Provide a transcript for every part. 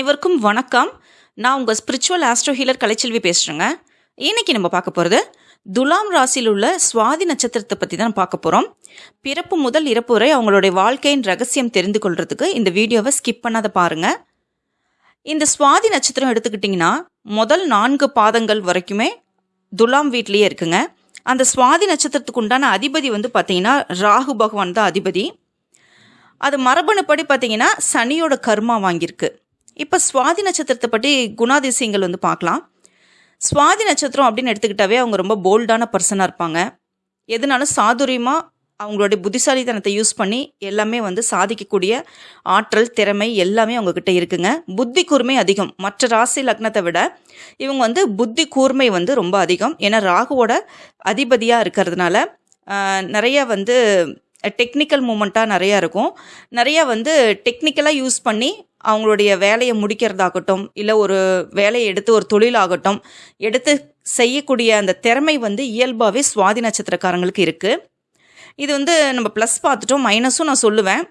அனைவருக்கும் வணக்கம். நான் உங்கள் ஸ்பிரிச்சுவல் ஆஸ்ட்ரோ ஹீலர் கலைச்செல்வி பேசுகிறேங்க இன்னைக்கு நம்ம பார்க்க போகிறது துலாம் ராசியில் உள்ள சுவாதி நட்சத்திரத்தை பற்றி தான் பார்க்க போகிறோம் பிறப்பு முதல் இறப்பு வரை அவங்களுடைய வாழ்க்கையின் ரகசியம் தெரிந்து கொள்கிறதுக்கு இந்த வீடியோவை ஸ்கிப் பண்ணாத பாருங்கள் இந்த சுவாதி நட்சத்திரம் எடுத்துக்கிட்டிங்கன்னா முதல் நான்கு பாதங்கள் வரைக்குமே துலாம் வீட்லேயே இருக்குங்க. அந்த சுவாதி நட்சத்திரத்துக்கு உண்டான அதிபதி வந்து பார்த்தீங்கன்னா ராகு பகவான் தான் அதிபதி. அது மரபணுப்படி பார்த்தீங்கன்னா சனியோட கர்மா வாங்கியிருக்கு. இப்போ சுவாதி நட்சத்திரத்தை பற்றி குணாதிசயங்கள் வந்து பார்க்கலாம். சுவாதி நட்சத்திரம் அப்படின்னு எடுத்துக்கிட்டாவே அவங்க ரொம்ப போல்டான பர்சனாக இருப்பாங்க. எதுனாலும் சாதுரியமாக அவங்களுடைய புத்திசாலித்தனத்தை யூஸ் பண்ணி எல்லாமே வந்து சாதிக்கக்கூடிய ஆற்றல் திறமை எல்லாமே அவங்கக்கிட்ட இருக்குங்க. புத்தி கூர்மை அதிகம். மற்ற ராசி லக்னத்தை விட இவங்க வந்து புத்தி கூர்மை வந்து ரொம்ப அதிகம். ஏன்னா ராகுவோட அதிபதியாக இருக்கிறதுனால நிறைய வந்து டெக்னிக்கல் மூமெண்ட்டாக நிறையா இருக்கும். நிறையா வந்து டெக்னிக்கலாக யூஸ் பண்ணி அவங்களுடைய வேலையை முடிக்கிறதாகட்டும் இல்லை ஒரு வேலையை எடுத்து ஒரு தொழிலாகட்டும் எடுத்து செய்யக்கூடிய அந்த திறமை வந்து இயல்பாகவே சுவாதி நட்சத்திரக்காரங்களுக்கு இருக்குது இது வந்து நம்ம ப்ளஸ் பார்த்துட்டோம் மைனஸும் நான் சொல்லுவேன்.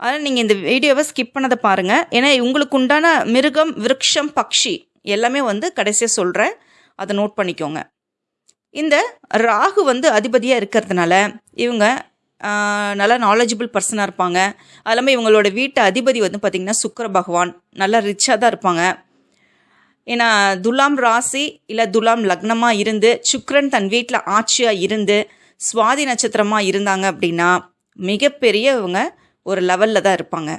அதனால் நீங்கள் இந்த வீடியோவை ஸ்கிப் பண்ணதை பாருங்கள் ஏன்னா உங்களுக்கு உண்டான மிருகம் விருட்சம் பக்ஷி எல்லாமே வந்து கடைசியாக சொல்கிறேன் அதை நோட் பண்ணிக்கோங்க. இந்த ராகு வந்து அதிபதியாக இருக்கிறதுனால இவங்க நல்லா நாலேஜபிள் பர்சனாக இருப்பாங்க. அது இல்லாமல் இவங்களோட வீட்டு அதிபதி வந்து பார்த்திங்கன்னா சுக்கர பகவான். நல்லா ரிச்சாக தான் இருப்பாங்க. ஏன்னா துலாம் ராசி இல்லை துலாம் லக்னமாக இருந்து சுக்ரன் தன் வீட்டில் ஆட்சியாக இருந்து சுவாதி நட்சத்திரமாக இருந்தாங்க அப்படின்னா மிகப்பெரிய இவங்க ஒரு லெவலில் தான் இருப்பாங்க.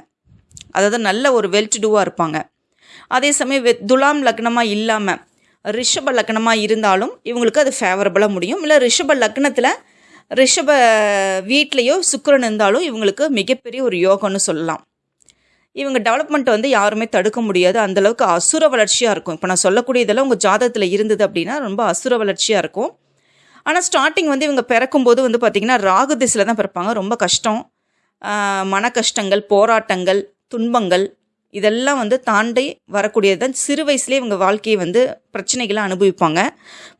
அதாவது நல்ல ஒரு வெல் டூவாக இருப்பாங்க. அதே சமயம் துலாம் லக்னமாக இல்லாமல் ரிஷப லக்னமாக இருந்தாலும் இவங்களுக்கு அது ஃபேவரபுளாக முடியும். இல்லை ரிஷப லக்னத்தில் ரிஷப வீட்லேயோ சுக்கரன் இருந்தாலும் இவங்களுக்கு மிகப்பெரிய ஒரு யோகம்னு சொல்லலாம். இவங்க டெவலப்மெண்ட் வந்து யாருமே தடுக்க முடியாது. அந்த அளவுக்கு அசுர வளர்ச்சியாக இருக்கும். இப்போ நான் சொல்லக்கூடிய இதெல்லாம் உங்கள் ஜாதகத்தில் இருந்தது அப்படின்னா ரொம்ப அசுர வளர்ச்சியாக இருக்கும். ஆனால் ஸ்டார்டிங் வந்து இவங்க பிறக்கும்போது வந்து பார்த்திங்கன்னா ராகு திசையில் தான் பிறப்பாங்க. ரொம்ப கஷ்டம். மன கஷ்டங்கள் போராட்டங்கள் துன்பங்கள் இதெல்லாம் வந்து தாண்டி வரக்கூடியது தான். சிறு வயசுலேயே இவங்க வாழ்க்கையை வந்து பிரச்சனைகளை அனுபவிப்பாங்க.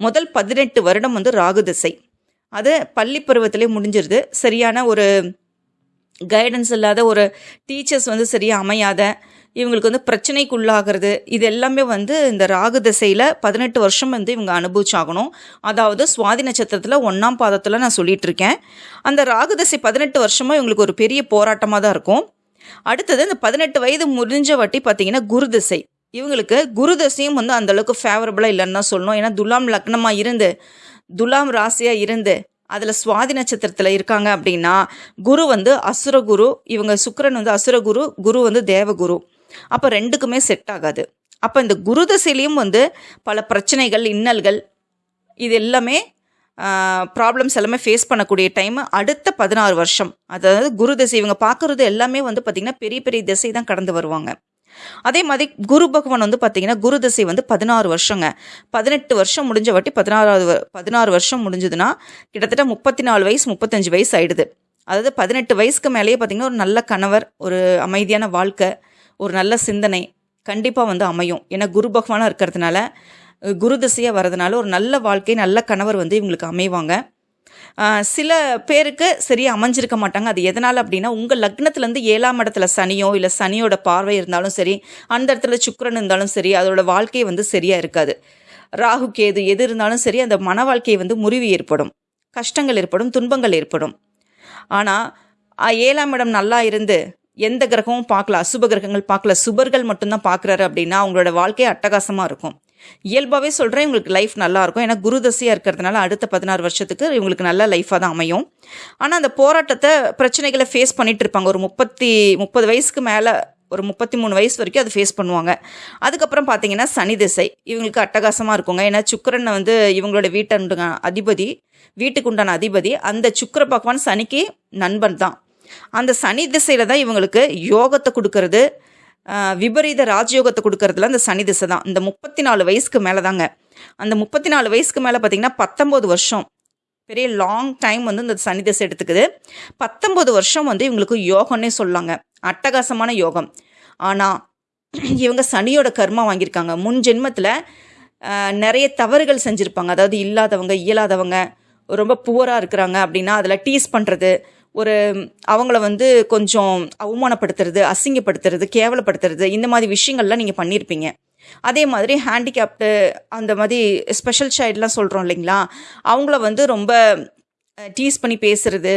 முதல் பதினெட்டு வருடம் வந்து ராகு திசை. அது பள்ளி பருவத்திலே முடிஞ்சிருது. சரியான ஒரு கைடன்ஸ் இல்லாத ஒரு டீச்சர்ஸ் வந்து சரியாக அமையாத இவங்களுக்கு வந்து பிரச்சனைக்குள்ளாகிறது இது எல்லாமே வந்து இந்த ராகு திசையில் பதினெட்டு வருஷம் வந்து இவங்க அனுபவிச்சாகணும். அதாவது சுவாதி நட்சத்திரத்தில் ஒன்றாம் பாதத்தில் நான் சொல்லிகிட்டு இருக்கேன் அந்த ராகு திசை பதினெட்டு வருஷமாக இவங்களுக்கு ஒரு பெரிய போராட்டமாக தான் இருக்கும். அடுத்தது இந்த பதினெட்டு வயது முடிஞ்ச வாட்டி பார்த்தீங்கன்னா குரு திசை. இவங்களுக்கு குரு திசையும் வந்து அந்த அளவுக்கு ஃபேவரபுளாக இல்லைன்னு தான் சொல்லணும். ஏன்னா துலாம் லக்னமாக இருந்து துலாம் ராசியாக இருந்து அதில் சுவாதி நட்சத்திரத்தில் இருக்காங்க அப்படின்னா குரு வந்து அசுரகுரு இவங்க சுக்கரன் வந்து அசுரகுரு குரு வந்து தேவகுரு அப்போ ரெண்டுக்குமே செட் ஆகாது. அப்போ இந்த குரு தசையிலையும் வந்து பல பிரச்சனைகள் இன்னல்கள் இது எல்லாமே ப்ராப்ளம்ஸ் எல்லாமே ஃபேஸ் பண்ணக்கூடிய டைம் அடுத்த பதினாறு வருஷம். அதாவது குரு திசை இவங்க பார்க்குறது எல்லாமே வந்து பார்த்திங்கன்னா பெரிய பெரிய திசை தான் கடந்து வருவாங்க. அதே மாதிரி குரு பகவான் வந்து பார்த்தீங்கன்னா குரு திசை வந்து பதினாறு வருஷங்க. பதினெட்டு வருஷம் முடிஞ்ச வாட்டி பதினாறாவது பதினாறு வருஷம் முடிஞ்சதுன்னா கிட்டத்தட்ட முப்பத்தி நாலு வயசு முப்பத்தஞ்சு வயசு ஆயிடுது. அதாவது பதினெட்டு வயசுக்கு மேலேயே பார்த்தீங்கன்னா ஒரு நல்ல கணவர் ஒரு அமைதியான வாழ்க்கை ஒரு நல்ல சிந்தனை கண்டிப்பாக வந்து அமையும். ஏன்னா குரு பகவானாக இருக்கிறதுனால குரு திசையாக வரதுனால ஒரு நல்ல வாழ்க்கை நல்ல கணவர் வந்து இவங்களுக்கு அமைவாங்க. சில பேருக்கு சரியாக அமைஞ்சிருக்க மாட்டாங்க. அது எதனால் அப்படின்னா உங்கள் லக்னத்துலேருந்து ஏழாம் இடத்துல சனியோ இல்லை சனியோட பார்வை இருந்தாலும் சரி அந்த இடத்துல சுக்கரன் இருந்தாலும் சரி அதோட வாழ்க்கை வந்து சரியாக இருக்காது. ராகு கேது எது இருந்தாலும் சரி அந்த மன வாழ்க்கை வந்து முறிவு ஏற்படும். கஷ்டங்கள் ஏற்படும் துன்பங்கள் ஏற்படும். ஆனால் ஏழாம் இடம் நல்லா இருந்து எந்த கிரகமும் பார்க்கல அசுப கிரகங்கள் பார்க்கல சுபர்கள் மட்டும்தான் பார்க்குறாரு அப்படின்னா அவங்களோட வாழ்க்கை அட்டகாசமாக இருக்கும். இயல்பாகவே சொல்கிறேன் இவங்களுக்கு லைஃப் நல்லா இருக்கும் ஏன்னா குரு தசையாக இருக்கிறதுனால அடுத்த பதினாறு வருஷத்துக்கு இவங்களுக்கு நல்ல லைஃபாக தான் அமையும். ஆனால் அந்த போராட்டத்தை பிரச்சனைகளை ஃபேஸ் பண்ணிட்டு இருப்பாங்க. ஒரு முப்பத்தி முப்பது வயசுக்கு மேலே ஒரு முப்பத்தி மூணு வயசு வரைக்கும் அதை ஃபேஸ் பண்ணுவாங்க. அதுக்கப்புறம் பார்த்தீங்கன்னா சனி திசை. இவங்களுக்கு அட்டகாசமாக இருக்குங்க. ஏன்னா சுக்கிரன் வந்து இவங்களோட வீட்டை அதிபதி வீட்டுக்கு உண்டான அதிபதி. அந்த சுக்கிர பகவான் சனிக்கு நண்பன் தான். அந்த சனி திசையில் தான் இவங்களுக்கு யோகத்தை கொடுக்கறது விபரீத ராஜயோகத்தை கொடுக்கறதுல அந்த சனி திசை தான். இந்த முப்பத்தி நாலு வயசுக்கு மேலே தாங்க அந்த முப்பத்தி நாலு வயசுக்கு மேலே பார்த்தீங்கன்னா பத்தொம்போது வருஷம். பெரிய லாங் டைம் வந்து இந்த சனி திசை எடுத்துக்குது. பத்தொம்போது வருஷம் வந்து இவங்களுக்கு யோகம்னே சொல்லாங்க. அட்டகாசமான யோகம். ஆனால் இவங்க சனியோட கர்மா வாங்கியிருக்காங்க. முன் ஜென்மத்தில் நிறைய தவறுகள் செஞ்சுருப்பாங்க. அதாவது இல்லாதவங்க இயலாதவங்க ரொம்ப புவராக இருக்கிறாங்க அப்படின்னா அதில் டீஸ் பண்ணுறது ஒரு அவங்கள வந்து கொஞ்சம் அவமானப்படுத்துறது அசிங்கப்படுத்துறது கேவலப்படுத்துறது இந்த மாதிரி விஷயங்கள்லாம் நீங்கள் பண்ணியிருப்பீங்க அதே மாதிரி ஹேண்டிகேப்டு அந்த மாதிரி ஸ்பெஷல் சைல்ட்லாம் சொல்கிறோம் இல்லைங்களா? அவங்கள வந்து ரொம்ப டீஸ் பண்ணி பேசுறது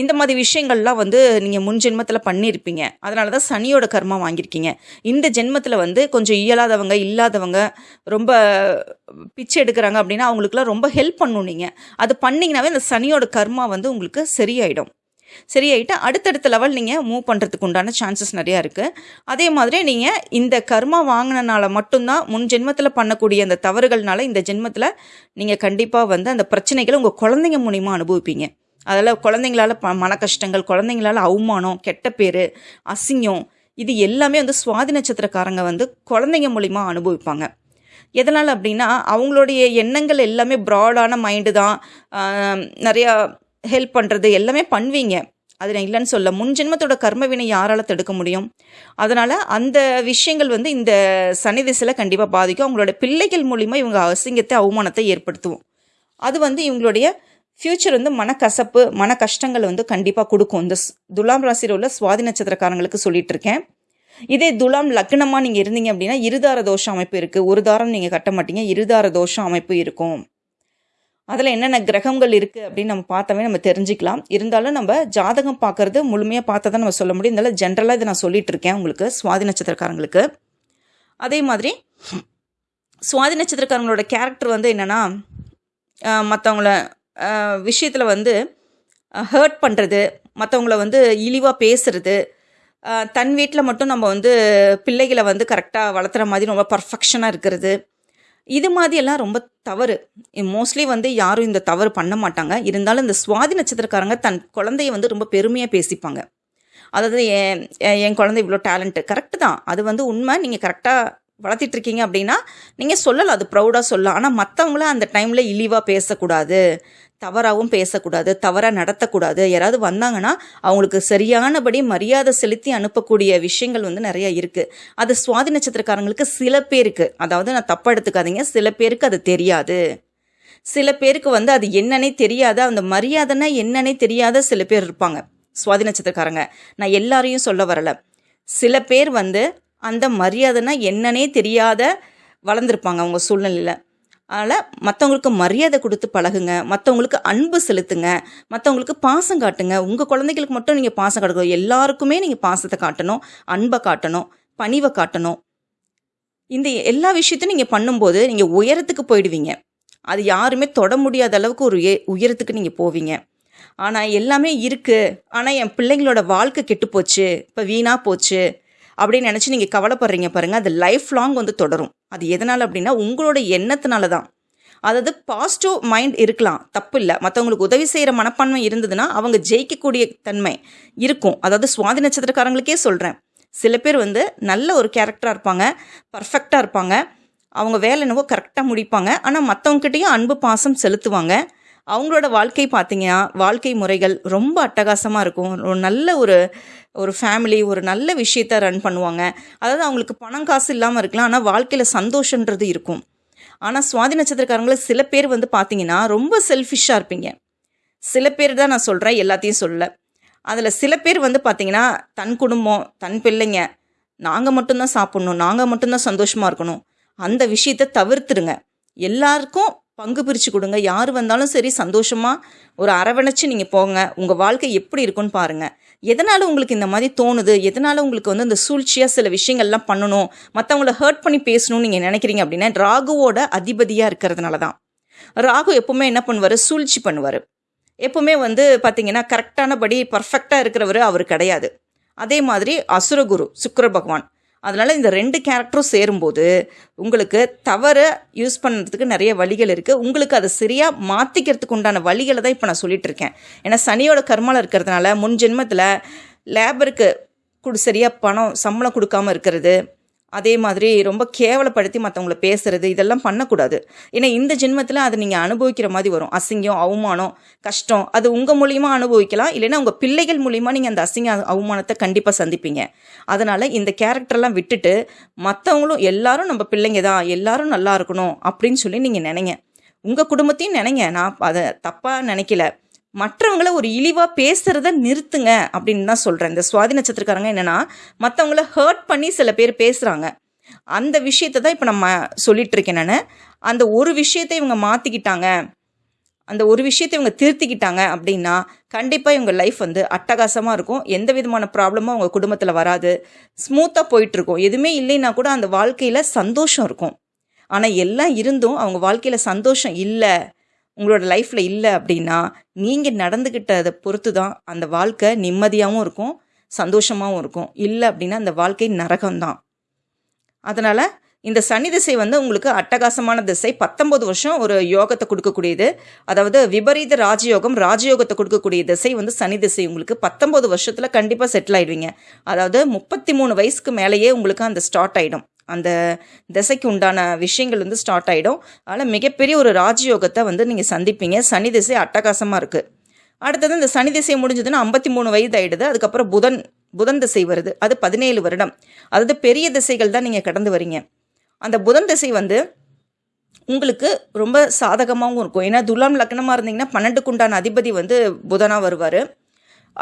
இந்த மாதிரி விஷயங்கள்லாம் வந்து நீங்கள் முன் ஜென்மத்தில் பண்ணியிருப்பீங்க அதனால தான் சனியோட கர்மா வாங்கியிருக்கீங்க. இந்த ஜென்மத்தில் வந்து கொஞ்சம் இயலாதவங்க இல்லாதவங்க ரொம்ப பிச்சை எடுக்கிறாங்க அப்படின்னா அவங்களுக்குலாம் ரொம்ப ஹெல்ப் பண்ணணும் நீங்கள் அது பண்ணிங்கனாவே இந்த சனியோட கர்மா வந்து உங்களுக்கு சரியாயிடும். சரியாயிட்டு அடுத்தடுத்த லெவல் நீங்கள் மூவ் பண்ணுறதுக்கு உண்டான சான்சஸ் நிறையா இருக்குது அதே மாதிரி நீங்கள் இந்த கர்மா வாங்கினனால மட்டும்தான் முன் ஜென்மத்தில் பண்ணக்கூடிய அந்த தவறுகள்னால இந்த ஜென்மத்தில் நீங்கள் கண்டிப்பாக வந்து அந்த பிரச்சனைகளை உங்கள் குழந்தைங்க மூலிமா அனுபவிப்பீங்க. அதில் குழந்தைங்களால ப மன கஷ்டங்கள் குழந்தைங்களால அவமானம் கெட்ட பேர் அசிங்கம் இது எல்லாமே வந்து சுவாதி நட்சத்திரக்காரங்க வந்து குழந்தைங்க மூலிமா அனுபவிப்பாங்க. எதனால் அப்படின்னா அவங்களுடைய எண்ணங்கள் எல்லாமே ப்ராடான மைண்டு தான். நிறையா ஹெல்ப் பண்ணுறது எல்லாமே பண்ணுவீங்க. அது நான் இல்லைன்னு சொல்ல. முன் ஜென்மத்தோட கர்மவினை யாரால் தடுக்க முடியும்? அதனால் அந்த விஷயங்கள் வந்து இந்த சனி திசையில் கண்டிப்பாக பாதிக்கும். அவங்களோட பிள்ளைகள் மூலிமா இவங்க அசிங்கத்தை அவமானத்தை ஏற்படுத்துவோம். அது வந்து இவங்களுடைய ஃப்யூச்சர் வந்து மனக்கசப்பு மன கஷ்டங்கள் வந்து கண்டிப்பாக கொடுக்கும். இந்த ஸ்- துலாம் ராசியில் உள்ள சுவாதி நட்சத்திரக்காரங்களுக்கு சொல்லிட்டு இருக்கேன் இதே துலாம் லக்னமாக நீங்கள் இருந்தீங்க அப்படின்னா இருதார தோஷ அமைப்பு இருக்குது ஒரு தாரம் நீங்கள் கட்ட மாட்டீங்க. இருதார தோஷ அமைப்பு இருக்கும். அதில் என்னென்ன கிரகங்கள் இருக்குது அப்படின்னு நம்ம பார்த்தாவே நம்ம தெரிஞ்சுக்கலாம். இருந்தாலும் நம்ம ஜாதகம் பார்க்கறது முழுமையாக பார்த்தா தான் நம்ம சொல்ல முடியும். இருந்தாலும் ஜென்ரலாக இதை நான் சொல்லிட்டு இருக்கேன் உங்களுக்கு சுவாதி நட்சத்திரக்காரங்களுக்கு. அதே மாதிரி சுவாதி நட்சத்திரக்காரங்களோட கேரக்டர் வந்து என்னென்னா மற்றவங்கள விஷயத்தில் வந்து ஹர்ட் பண்ணுறது மற்றவங்கள வந்து இழிவாக பேசுறது தன் வீட்டில் மட்டும் நம்ம வந்து பிள்ளைகளை வந்து கரெக்டாக வளர்த்துற மாதிரி ரொம்ப பர்ஃபெக்ஷனாக இருக்கிறது இது மாதிரியெல்லாம் ரொம்ப தவறு. மோஸ்ட்லி வந்து யாரும் இந்த தவறு பண்ண மாட்டாங்க. இருந்தாலும் இந்த சுவாதி நட்சத்திரக்காரங்க தன் குழந்தைய வந்து ரொம்ப பெருமையாக பேசிப்பாங்க. அதாவது என் என் என் குழந்தை இவ்வளோ டேலண்ட்டு கரெக்டு தான். அது வந்து உண்மை. நீங்கள் கரெக்டாக வளர்த்திட்டு இருக்கீங்க அப்படின்னா நீங்கள் சொல்லலாம். அது ப்ரௌடாக சொல்லலாம். ஆனால் மற்றவங்கள அந்த டைமில் இழிவாக பேசக்கூடாது. தவறாகவும் பேசக்கூடாது தவறாக நடத்தக்கூடாது. யாராவது வந்தாங்கன்னா அவங்களுக்கு சரியானபடி மரியாதை செலுத்தி அனுப்பக்கூடிய விஷயங்கள் வந்து நிறைய இருக்குது அது சுவாதி நட்சத்திரக்காரங்களுக்கு சில பேருக்கு அதாவது நான் தப்பாக எடுத்துக்காதீங்க சில பேருக்கு அது தெரியாது. சில பேருக்கு வந்து அது என்னன்னே தெரியாத அந்த மரியாதைன்னா என்னன்னே தெரியாத சில பேர் இருப்பாங்க சுவாதி நட்சத்திரக்காரங்க. நான் எல்லாரையும் சொல்ல வரல. சில பேர் வந்து அந்த மரியாதைனா என்னன்னே தெரியாத வளர்ந்துருப்பாங்க அவங்க சூழ்நிலையில். அதனால் மற்றவங்களுக்கு மரியாதை கொடுத்து பழகுங்க. மற்றவங்களுக்கு அன்பு செலுத்துங்க. மற்றவங்களுக்கு பாசம் காட்டுங்க. உங்கள் குழந்தைகளுக்கு மட்டும் நீங்கள் பாசம் காட்டணும் எல்லாருக்குமே நீங்கள் பாசத்தை காட்டணும் அன்பை காட்டணும் பணிவை காட்டணும். இந்த எல்லா விஷயத்தையும் நீங்கள் பண்ணும்போது நீங்கள் உயரத்துக்கு போயிடுவீங்க. அது யாருமே தொட முடியாத அளவுக்கு ஒரு உயரத்துக்கு நீங்கள் போவீங்க. ஆனால் எல்லாமே இருக்குது ஆனால் என் பிள்ளைங்களோட வாழ்க்கை கெட்டு போச்சு. இப்போ வீணாக போச்சு. அப்படின்னு நினச்சி நீங்கள் கவலைப்படுறீங்க பாருங்கள் அது லைஃப் லாங் வந்து தொடரும். அது எதனால் அப்படின்னா உங்களோட எண்ணத்தினால தான் அதாவது பாசிட்டிவ் மைண்ட் இருக்கலாம். தப்பு இல்லை. மற்றவங்களுக்கு உதவி செய்கிற மனப்பான்மை இருந்ததுன்னா அவங்க ஜெயிக்கக்கூடிய தன்மை இருக்கும். அதாவது சுவாதி நட்சத்திரக்காரங்களுக்கே சொல்கிறேன் சில பேர் வந்து நல்ல ஒரு கேரக்டராக இருப்பாங்க. பர்ஃபெக்டாக இருப்பாங்க. அவங்க வேலை என்னவோ கரெக்டாக முடிப்பாங்க. ஆனால் மற்றவங்ககிட்டையும் அன்பு பாசம் செலுத்துவாங்க. அவங்களோட வாழ்க்கை பார்த்தீங்கன்னா வாழ்க்கை முறைகள் ரொம்ப அட்டகாசமாக இருக்கும். ஒரு நல்ல ஒரு ஒரு ஃபேமிலி ஒரு நல்ல விஷயத்த ரன் பண்ணுவாங்க. அதாவது அவங்களுக்கு பணம் காசு இல்லாமல் இருக்கலாம். ஆனால் வாழ்க்கையில் சந்தோஷன்றது இருக்கும். ஆனால் சுவாதி நட்சத்திரக்காரங்கள சில பேர் வந்து பார்த்தீங்கன்னா ரொம்ப செல்ஃபிஷ்ஷாக இருப்பீங்க. சில பேர் தான் நான் சொல்கிறேன் எல்லாத்தையும் சொல்ல. அதில் சில பேர் வந்து பார்த்தீங்கன்னா தன் குடும்பம் தன் பிள்ளைங்க நாங்கள் மட்டும்தான் சாப்பிட்ணும் நாங்கள் மட்டும்தான் சந்தோஷமாக இருக்கணும். அந்த விஷயத்தை தவிர்த்துடுங்க. எல்லாருக்கும் பங்கு பிரித்து கொடுங்க. யார் வந்தாலும் சரி சந்தோஷமாக ஒரு அரவணைச்சு நீங்கள் போங்க. உங்கள் வாழ்க்கை எப்படி இருக்குன்னு பாருங்கள் எதனால் உங்களுக்கு இந்த மாதிரி தோணுது? எதனால் உங்களுக்கு வந்து இந்த சூழ்ச்சியாக சில விஷயங்கள்லாம் பண்ணணும்? மற்றவங்கள ஹர்ட் பண்ணி பேசணும்னு நீங்கள் நினைக்கிறீங்க அப்படின்னா ராகுவோட அதிபதியாக இருக்கிறதுனால தான் ராகு எப்போவுமே என்ன பண்ணுவார்? சூழ்ச்சி பண்ணுவார். எப்போவுமே வந்து பார்த்தீங்கன்னா கரெக்டானபடி பர்ஃபெக்டாக இருக்கிறவர் அவர் கிடையாது. அதே மாதிரி அசுரகுரு சுக்கர பகவான். அதனால் இந்த ரெண்டு கேரக்டரும் சேரும்போது உங்களுக்கு தவறை யூஸ் பண்ணுறதுக்கு நிறைய வழிகள் இருக்குது உங்களுக்கு அதை சரியாக மாற்றிக்கிறதுக்கு உண்டான வழிகளை தான் இப்போ நான் சொல்லிட்டு இருக்கேன். ஏன்னா சனியோட கர்மாவில் இருக்கிறதுனால முன் ஜென்மத்தில் லேபருக்கு கொடு சரியாக பணம் சம்பளம் கொடுக்காம இருக்கிறது அதே மாதிரி ரொம்ப கேவலப்படுத்தி மற்றவங்கள பேசுறது இதெல்லாம் பண்ணக்கூடாது. ஏன்னா இந்த ஜென்மத்தில் அதை நீங்கள் அனுபவிக்கிற மாதிரி வரும். அசிங்கம் அவமானம் கஷ்டம் அது உங்கள் மூலியமாக அனுபவிக்கலாம். இல்லைன்னா உங்கள் பிள்ளைகள் மூலியமாக நீங்கள் அந்த அசிங்க அவமானத்தை கண்டிப்பாக சந்திப்பீங்க. அதனால் இந்த கேரக்டர்லாம் விட்டுட்டு மற்றவங்களும் எல்லாரும் நம்ம பிள்ளைங்க தான் எல்லாரும் நல்லா இருக்கணும் அப்படின்னு சொல்லி நீங்கள் நினைங்க. உங்கள் குடும்பத்தையும் நினைங்க. நான் அதை தப்பாக நினைக்கல. மற்றவங்கள ஒரு இழிவாக பேசுகிறத நிறுத்துங்க அப்படின்னு தான் சொல்கிறேன் இந்த சுவாதி நட்சத்திரக்காரங்க என்னென்னா மற்றவங்கள ஹர்ட் பண்ணி சில பேர் பேசுகிறாங்க அந்த விஷயத்தை தான் இப்போ நம்ம சொல்லிட்டு இருக்கேன் நான். அந்த ஒரு விஷயத்தை இவங்க மாற்றிக்கிட்டாங்க அந்த ஒரு விஷயத்தை இவங்க திருத்திக்கிட்டாங்க அப்படின்னா கண்டிப்பாக இவங்க லைஃப் வந்து அட்டகாசமாக இருக்கும். எந்த விதமான ப்ராப்ளமும் அவங்க குடும்பத்தில் வராது. ஸ்மூத்தாக போயிட்டுருக்கும் எதுவுமே இல்லைன்னா கூட அந்த வாழ்க்கையில் சந்தோஷம் இருக்கும். ஆனால் எல்லாம் இருந்தும் அவங்க வாழ்க்கையில் சந்தோஷம் இல்லை. உங்களோட லைஃப்பில் இல்லை அப்படின்னா நீங்கள் நடந்துக்கிட்டதை பொறுத்து தான் அந்த வாழ்க்கை நிம்மதியாகவும் இருக்கும் சந்தோஷமாகவும் இருக்கும். இல்லை அப்படின்னா அந்த வாழ்க்கை நரகம்தான். அதனால் இந்த சனி திசை வந்து உங்களுக்கு அட்டகாசமான திசை. பத்தொம்பது வருஷம் ஒரு யோகத்தை கொடுக்கக்கூடியது. அதாவது விபரீத ராஜயோகம் ராஜயோகத்தை கொடுக்கக்கூடிய திசை வந்து சனி திசை. உங்களுக்கு பத்தொம்பது வருஷத்தில் கண்டிப்பாக செட்டில் ஆயிடுவீங்க. அதாவது முப்பத்தி மூணு வயசுக்கு மேலேயே உங்களுக்கு அந்த ஸ்டார்ட் ஆகிடும் அந்த திசைக்கு உண்டான விஷயங்கள் வந்து ஸ்டார்ட் ஆகிடும் அதனால் மிகப்பெரிய ஒரு ராஜயோகத்தை வந்து நீங்கள் சந்திப்பீங்க. சனி திசை அட்டகாசமாக இருக்குது அடுத்தது இந்த சனி திசை முடிஞ்சதுன்னா ஐம்பத்தி மூணு வயது ஆகிடுது அதுக்கப்புறம் புதன் புதன் திசை வருது. அது பதினேழு வருடம். அதாவது பெரிய திசைகள் தான் நீங்கள் கடந்து வரீங்க. அந்த புதன் திசை வந்து உங்களுக்கு ரொம்ப சாதகமாகவும் இருக்கும். ஏன்னா துலாம் லக்னமாக இருந்தீங்கன்னா பன்னெண்டுக்கு உண்டான அதிபதி வந்து புதனாக வருவார்.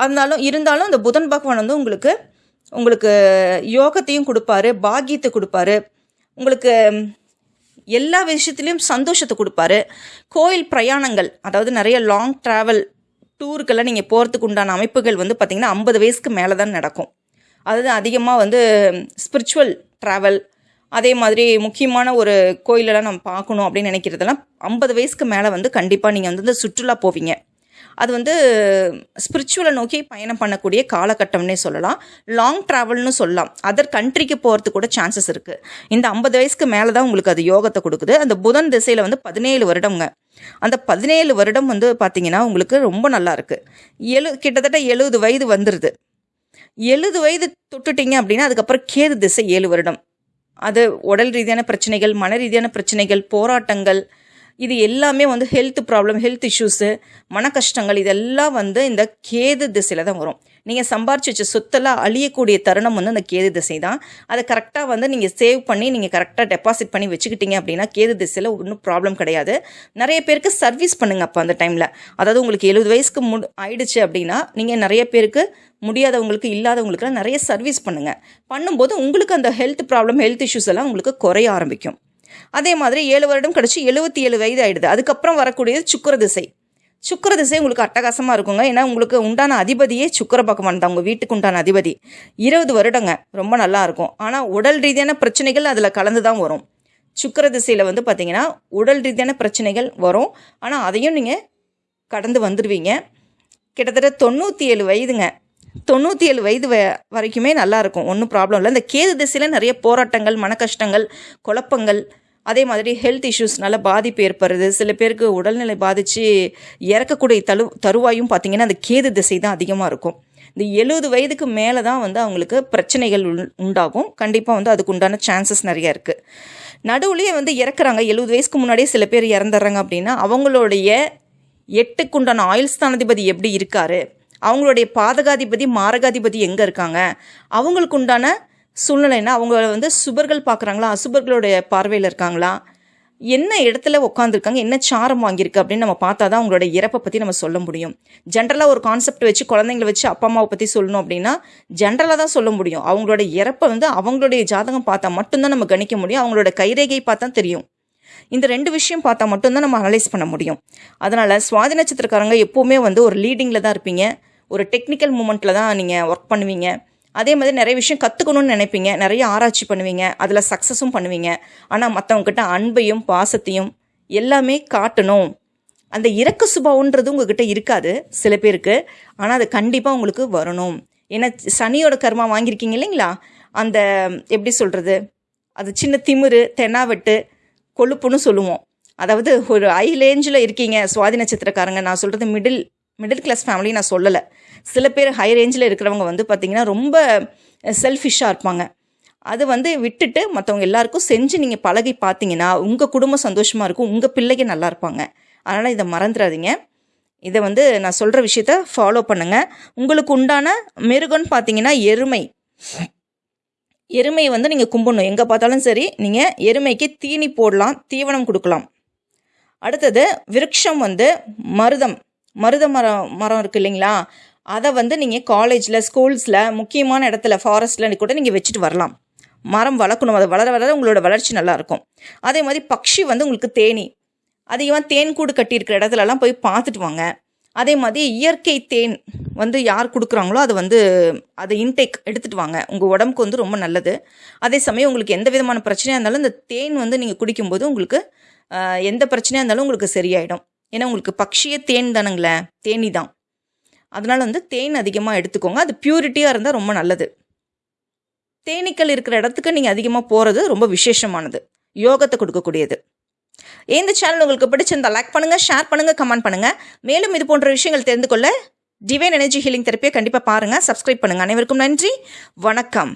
அதனாலும் இருந்தாலும் அந்த புதன் பகவான் வந்து உங்களுக்கு உங்களுக்கு யோகத்தையும் கொடுப்பாரு பாக்கியத்தை கொடுப்பாரு. உங்களுக்கு எல்லா விஷயத்துலேயும் சந்தோஷத்தை கொடுப்பாரு. கோயில் பிரயாணங்கள் அதாவது நிறைய லாங் ட்ராவல் டூருக்கெல்லாம் நீங்கள் போகிறதுக்கு உண்டான அமைப்புகள் வந்து பார்த்திங்கன்னா ஐம்பது வயசுக்கு மேலே தான் நடக்கும். அதாவது அதிகமாக வந்து ஸ்பிரிச்சுவல் ட்ராவல் அதே மாதிரி முக்கியமான ஒரு கோயிலெல்லாம் நம்ம பார்க்கணும் அப்படின்னு நினைக்கிறதெல்லாம் ஐம்பது வயசுக்கு மேலே வந்து கண்டிப்பாக நீங்கள் வந்து இந்த சுற்றுலா போவீங்க. அது வந்து ஸ்பிரிச்சுவலை நோக்கி பயணம் பண்ணக்கூடிய காலகட்டம்னே சொல்லலாம். லாங் ட்ராவல்னு சொல்லலாம். அதர் கண்ட்ரிக்கு போகிறதுக்கு கூட சான்சஸ் இருக்குது இந்த ஐம்பது வயசுக்கு மேலே தான் உங்களுக்கு அது யோகத்தை கொடுக்குது. அந்த புதன் திசையில் வந்து பதினேழு வருடங்க அந்த பதினேழு வருடம் வந்து பார்த்தீங்கன்னா உங்களுக்கு ரொம்ப நல்லா இருக்குது எழு கிட்டத்தட்ட எழுபது வயது வந்துடுது எழுபது வயது தொட்டுட்டீங்க அப்படின்னா அதுக்கப்புறம் கேது திசை ஏழு வருடம். அது உடல் ரீதியான பிரச்சனைகள் மன ரீதியான பிரச்சனைகள் போராட்டங்கள் இது எல்லாமே வந்து ஹெல்த் ப்ராப்ளம் ஹெல்த் இஷ்யூஸு மன கஷ்டங்கள் இதெல்லாம் வந்து இந்த கேது திசையில் தான் வரும். நீங்கள் சம்பாரிச்சு வச்ச சொத்தெல்லாம் அழியக்கூடிய தருணம் வந்து அந்த கேது திசை தான் அதை கரெக்டாக வந்து நீங்கள் சேவ் பண்ணி நீங்கள் கரெக்டாக டெபாசிட் பண்ணி வச்சுக்கிட்டீங்க அப்படின்னா கேது திசையில் ஒன்றும் ப்ராப்ளம் கிடையாது. நிறைய பேருக்கு சர்வீஸ் பண்ணுங்க அப்போ அந்த டைமில் அதாவது உங்களுக்கு எழுபது வயசுக்கு மு ஆயிடுச்சு அப்படின்னா நீங்கள் நிறைய பேருக்கு முடியாதவங்களுக்கு இல்லாதவங்களுக்குலாம் நிறைய சர்வீஸ் பண்ணுங்கள் பண்ணும்போது உங்களுக்கு அந்த ஹெல்த் ப்ராப்ளம் ஹெல்த் இஷ்யூஸ் எல்லாம் உங்களுக்கு குறைய ஆரம்பிக்கும். அதே மாதிரி ஏழு வருடம் கழிச்சு எழுபத்தி ஏழு வயது ஆயிடுது. அதுக்கப்புறம் வரக்கூடியது சுக்கர திசை. சுக்கர திசை உங்களுக்கு அட்டகாசமாக இருக்குங்க. ஏன்னா உங்களுக்கு உண்டான அதிபதியே சுக்கர பகவான் தான். உங்கள் வீட்டுக்கு உண்டான அதிபதி. இருபது வருடங்க. ரொம்ப நல்லா இருக்கும். ஆனால் உடல் ரீதியான பிரச்சனைகள் அதில் கலந்து தான் வரும். சுக்கர திசையில் வந்து பார்த்தீங்கன்னா உடல் ரீதியான பிரச்சனைகள் வரும். ஆனால் அதையும் நீங்கள் கடந்து வந்துடுவீங்க கிட்டத்தட்ட தொண்ணூற்றி ஏழு வயதுங்க. தொண்ணூற்றி ஏழு வயது வ வரைக்குமே நல்லாயிருக்கும் ஒன்றும் ப்ராப்ளம் இல்லை. இந்த கேது திசையில் நிறைய போராட்டங்கள் மன கஷ்டங்கள் குழப்பங்கள் அதே மாதிரி ஹெல்த் இஷ்யூஸ்னால பாதிப்பு ஏற்படுறது சில பேருக்கு உடல்நிலை பாதித்து இறக்கக்கூடிய தரு தருவாயும் பார்த்திங்கன்னா அந்த கேது திசை தான் அதிகமாக இருக்கும். இந்த எழுபது வயதுக்கு மேலே தான் வந்து அவங்களுக்கு பிரச்சனைகள் உண்டாகும். கண்டிப்பாக வந்து அதுக்கு உண்டான சான்சஸ் நிறைய இருக்குது நடுவுலேயே வந்து இறக்குறாங்க. எழுபது வயசுக்கு முன்னாடியே சில பேர் இறந்துடுறாங்க அப்படின்னா அவங்களுடைய எட்டுக்குண்டான ஆயுள் ஸ்தானாதிபதி எப்படி இருக்காரு? அவங்களுடைய பாதகாதிபதி மாரகாதிபதி எங்கே இருக்காங்க? அவங்களுக்கு உண்டான சூழ்நிலைன்னா அவங்க வந்து சுபர்கள் பார்க்குறாங்களா அசுபர்களுடைய பார்வையில் இருக்காங்களா? என்ன இடத்துல உட்காந்துருக்காங்க என்ன சாரம் வாங்கியிருக்கு அப்படின்னு நம்ம பார்த்தா தான் அவங்களோட இறப்பை பற்றி நம்ம சொல்ல முடியும். ஜென்ரலாக ஒரு கான்செப்ட் வச்சு குழந்தைங்களை வச்சு அப்பா அம்மாவை பற்றி சொல்லணும் அப்படின்னா ஜென்ரலாக தான் சொல்ல முடியும். அவங்களோட இறப்பை வந்து அவங்களுடைய ஜாதகம் பார்த்தா மட்டும்தான் நம்ம கணிக்க முடியும். அவங்களோட கைரேகை பார்த்தா தெரியும். இந்த ரெண்டு விஷயம் பார்த்தா மட்டும்தான் நம்ம அனலைஸ் பண்ண முடியும். அதனால் சுவாதி நட்சத்திரக்காரங்க எப்போவுமே வந்து ஒரு லீடிங்கில் தான் இருப்பீங்க. ஒரு டெக்னிக்கல் மூமெண்ட்டில் தான் நீங்கள் ஒர்க் பண்ணுவீங்க. அதே மாதிரி நிறைய விஷயம் கற்றுக்கணும்னு நினைப்பீங்க. நிறைய ஆராய்ச்சி பண்ணுவீங்க. அதில் சக்ஸஸும் பண்ணுவீங்க. ஆனால் மற்றவங்கக்கிட்ட அன்பையும் பாசத்தையும் எல்லாமே காட்டணும். அந்த இறக்க சுபாவன்றது உங்ககிட்ட இருக்காது சில பேருக்கு. ஆனால் அது கண்டிப்பாக உங்களுக்கு வரணும். ஏன்னா சனியோட கர்மா வாங்கியிருக்கீங்க இல்லைங்களா? அந்த எப்படி சொல்கிறது அது சின்ன திமிரு தென்னாவெட்டு கொழுப்புன்னு சொல்லுவோம். அதாவது ஒரு ஐ ரேஞ்சில் இருக்கீங்க. சுவாதி நட்சத்திரக்காரங்க நான் சொல்கிறது மிடில் மிடில் கிளாஸ் ஃபேமிலி நான் சொல்லலை. சில பேர் ஹை ரேஞ்சில் இருக்கிறவங்க வந்து பார்த்திங்கன்னா ரொம்ப செல்ஃபிஷாக இருப்பாங்க. அது வந்து விட்டுட்டு மற்றவங்க எல்லாருக்கும் செஞ்சு நீங்கள் பழகி பார்த்தீங்கன்னா உங்கள் குடும்பம் சந்தோஷமாக இருக்கும் உங்கள் பிள்ளைங்க நல்லா இருப்பாங்க. அதனால் இதை மறந்துடாதீங்க. இதை வந்து நான் சொல்கிற விஷயத்த ஃபாலோ பண்ணுங்கள் உங்களுக்கு உண்டான மிருகம்னு பார்த்தீங்கன்னா எருமை. எருமையை வந்து நீங்கள் கும்பிடணும். எங்கே பார்த்தாலும் சரி நீங்கள் எருமைக்கு தீனி போடலாம் தீவனம் கொடுக்கலாம். அடுத்தது விருட்சம் வந்து மருதம். மருத மரம் மரம் இருக்குது இல்லைங்களா? அதை வந்து நீங்கள் காலேஜில் ஸ்கூல்ஸில் முக்கியமான இடத்துல ஃபாரஸ்ட்டில் கூட நீங்கள் வச்சுட்டு வரலாம். மரம் வளர்க்கணும். அதை வளர வளர உங்களோட வளர்ச்சி நல்லாயிருக்கும். அதே மாதிரி பக்ஷி வந்து உங்களுக்கு தேனி. அதிகமாக தேன் கூடு கட்டியிருக்கிற இடத்துலலாம் போய் பார்த்துட்டு வாங்க. அதே மாதிரி இயற்கை தேன் வந்து யார் கொடுக்குறாங்களோ அதை வந்து அதை இன்டேக் எடுத்துகிட்டு வாங்க. உங்கள் உடம்புக்கு வந்து ரொம்ப நல்லது. அதே சமயம் உங்களுக்கு எந்த விதமான பிரச்சனையாக இருந்தாலும் இந்த தேன் வந்து நீங்கள் குடிக்கும்போது உங்களுக்கு எந்த பிரச்சனையாக இருந்தாலும் உங்களுக்கு சரியாயிடும். ஏன்னா உங்களுக்கு பக்ஷிய தேன் தானுங்களே. தேனி தான் அதனால் வந்து தேன் அதிகமாக எடுத்துக்கோங்க. அது பியூரிட்டியாக இருந்தால் ரொம்ப நல்லது. தேனீக்கள் இருக்கிற இடத்துக்கு நீங்கள் அதிகமாக போகிறது ரொம்ப விசேஷமானது. யோகத்தை கொடுக்கக்கூடியது. இந்த சேனல் உங்களுக்கு பிடிச்சிருந்தா லைக் பண்ணுங்கள் ஷேர் பண்ணுங்கள் கமெண்ட் பண்ணுங்கள் மேலும் இது போன்ற விஷயங்கள் தெரிந்து கொள்ள டிவைன் எனர்ஜி ஹீலிங் தெரப்பியை கண்டிப்பாக பாருங்கள் சப்ஸ்கிரைப் பண்ணுங்கள் அனைவருக்கும் நன்றி. வணக்கம்.